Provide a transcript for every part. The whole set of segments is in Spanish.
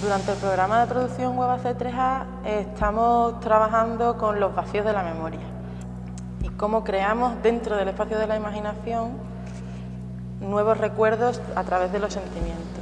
Durante el programa de producción Web C3A estamos trabajando con los vacíos de la memoria y cómo creamos dentro del espacio de la imaginación nuevos recuerdos a través de los sentimientos.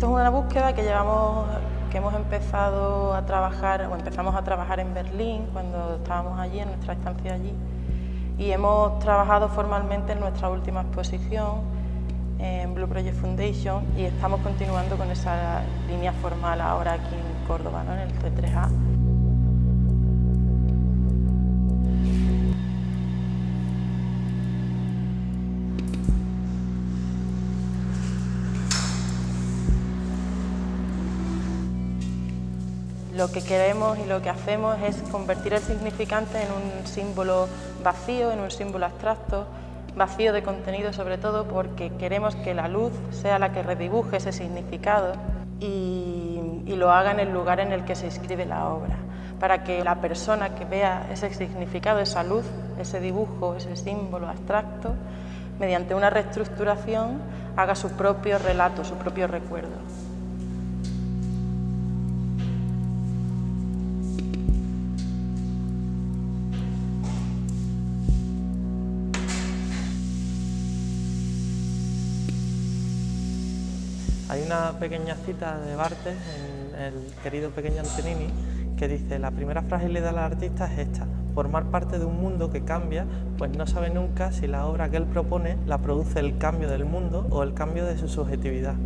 Esto es una búsqueda que llevamos, que hemos empezado a trabajar, o empezamos a trabajar en Berlín cuando estábamos allí, en nuestra estancia allí, y hemos trabajado formalmente en nuestra última exposición en Blue Project Foundation y estamos continuando con esa línea formal ahora aquí en Córdoba, en el C3A. Lo que queremos y lo que hacemos es convertir el significante en un símbolo vacío, en un símbolo abstracto, vacío de contenido sobre todo porque queremos que la luz sea la que redibuje ese significado y, lo haga en el lugar en el que se escribe la obra, para que la persona que vea ese significado, esa luz, ese dibujo, ese símbolo abstracto, mediante una reestructuración haga su propio relato, su propio recuerdo. Hay una pequeña cita de Bartes en el querido pequeño Antonini que dice la primera fragilidad del artista es esta, formar parte de un mundo que cambia, pues no sabe nunca si la obra que él propone la produce el cambio del mundo o el cambio de su subjetividad.